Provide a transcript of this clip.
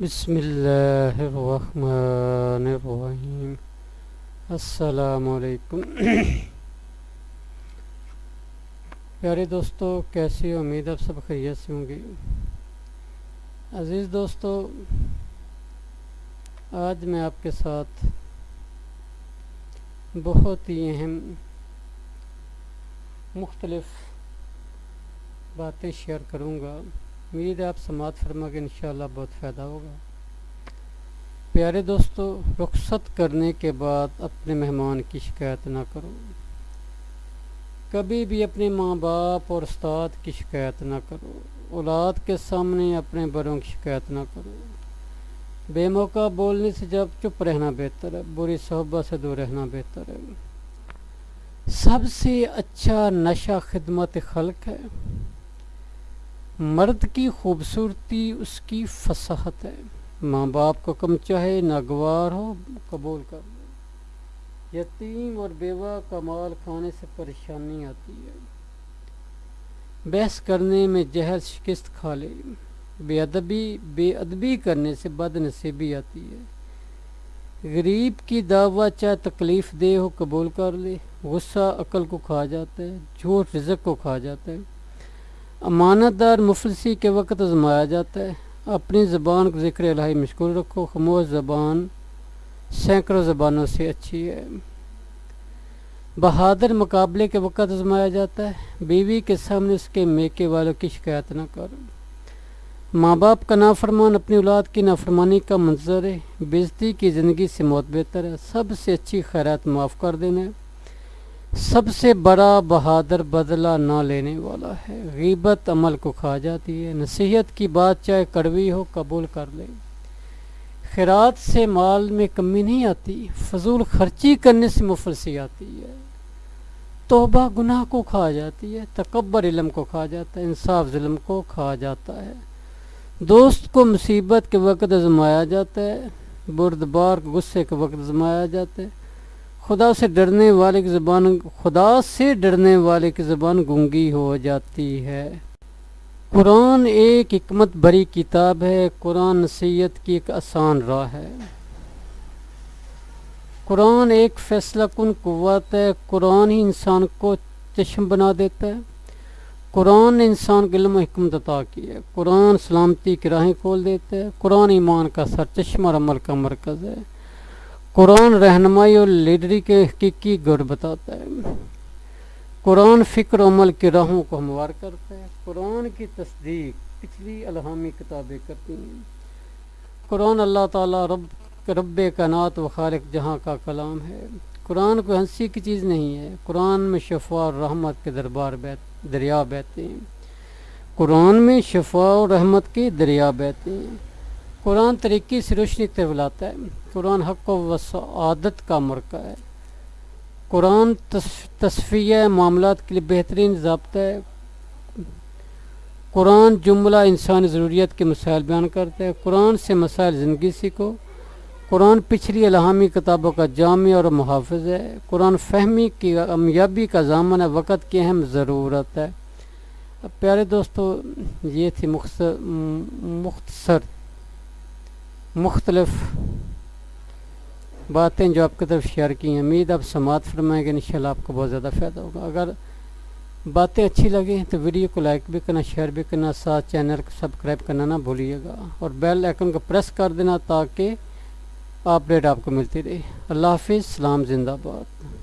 بسم اللہ الرحمن الرحیم۔ السلام علیکم۔ پیارے دوستو، کیسی امید آپ سب خیریت سے ہوں گے؟ عزیز دوستو، آج میں آپ کے ساتھ بہت ہی اہم، مختلف باتیں شیئر کروں گا۔ امید ہے آپ سماعت فرما کے انشاءاللہ بہت فائدہ ہوگا۔ پیارے دوستو، رخصت کرنے کے بعد اپنے مہمان کی شکایت نہ کرو۔ کبھی بھی اپنے ماں باپ اور استاد کی شکایت نہ کرو۔ اولاد کے سامنے اپنے بڑوں کی شکایت نہ کرو۔ بے موقع بولنے سے جب چپ رہنا بہتر ہے، بری صحبت سے دور رہنا بہتر ہے۔ سب سے اچھا نشہ خدمت خلق ہے۔ مرد کی خوبصورتی اس کی فصاحت ہے۔ ماں باپ کو کم چاہے ناگوار ہو، قبول کر لو یتیم اور بیوہ کا مال کھانے سے پریشانی آتی ہے۔ بحث کرنے میں جہل شکست کھا لے۔ بے ادبی بے ادبی کرنے سے بد نصیبی آتی ہے۔ غریب کی دعوت چاہے تکلیف دے ہو، قبول کر لے۔ غصہ، عقل کو کھا جاتا ہے، جھوٹ رزق کو کھا جاتا ہے۔ امانت دار مفلسی کے وقت آزمایا جاتا ہے۔ اپنی زبان کو ذکر الہی مشکل رکھو۔ خموش زبان سینکڑوں زبانوں سے اچھی ہے۔ بہادر مقابلے کے وقت آزمایا جاتا ہے۔ بیوی کے سامنے اس کے میکے والوں کی شکایت نہ کرو۔ ماں باپ کا نافرمان اپنی اولاد کی نافرمانی کا منظر ہے۔ بےزتی کی زندگی سے موت بہتر ہے۔ سب سے اچھی خیرات معاف کر دینا ہے۔ سب سے بڑا بہادر بدلہ نہ لینے والا ہے۔ غیبت عمل کو کھا جاتی ہے۔ نصیحت کی بات چاہے کڑوی ہو، قبول کر لے۔ خیرات سے مال میں کمی نہیں آتی، فضول خرچی کرنے سے مفلسی آتی ہے۔ توبہ گناہ کو کھا جاتی ہے، تکبر علم کو کھا جاتا ہے، انصاف ظلم کو کھا جاتا ہے۔ دوست کو مصیبت کے وقت ازمایا جاتا ہے، بردبار غصے کے وقت ازمایا جاتا ہے۔ خدا سے ڈرنے والے کی زبان، خدا سے ڈرنے والے کی زبان گنگی ہو جاتی ہے۔ قرآن ایک حکمت بری کتاب ہے، قرآن نصیحت کی ایک آسان راہ ہے۔ قرآن ایک فیصلہ کن قوت ہے، قرآن ہی انسان کو چشم بنا دیتا ہے۔ قرآن نے انسان کے علم و حکمت عطا کی ہے۔ قرآن سلامتی کی راہیں کھول دیتا ہے۔ قرآن ایمان کا سر چشمہ اور عمل کا مرکز ہے۔ قرآن رہنمائی اور لیڈری کے حقیقی گر بتاتا ہے۔ قرآن فکر و عمل کی راہوں کو ہموار کرتا ہے۔ قرآن کی تصدیق پچھلی الہامی کتابیں کرتی ہیں۔ قرآن اللہ تعالیٰ رب رب کائنات و خالق جہاں کا کلام ہے۔ قرآن کوئی ہنسی کی چیز نہیں ہے۔ قرآن میں شفا اور رحمت کے دربار بیت دریا بہتے ہیں۔ قرآن میں شفا اور رحمت کے دریا بہتے ہیں۔ قرآن طریقے سے روشنی طرف ہے۔ قرآن حق و عادت کا مرکہ ہے۔ قرآن تصفیہ معاملات کے لیے بہترین ضابطہ ہے۔ قرآن جملہ انسانی ضروریت کے مسائل بیان کرتا ہے۔ قرآن سے مسائل زندگی سیکھو۔ قرآن پچھلی الہامی کتابوں کا جامع اور محافظ ہے۔ قرآن فہمی کی امیابی کا ضامن ہے۔ وقت کی اہم ضرورت ہے۔ پیارے دوستو، یہ تھی مختصر مختلف باتیں جو آپ کی طرف شیئر کی ہیں۔ امید آپ سماعت فرمائیں گے، انشاءاللہ آپ کو بہت زیادہ فائدہ ہوگا۔ اگر باتیں اچھی لگیں تو ویڈیو کو لائک بھی کرنا، شیئر بھی کرنا، ساتھ چینل کو سبسکرائب کرنا نہ بھولیے گا۔ اور بیل آئکن کو پریس کر دینا تاکہ اپڈیٹ آپ کو ملتی رہے۔ اللہ حافظ، سلام زندہ باد۔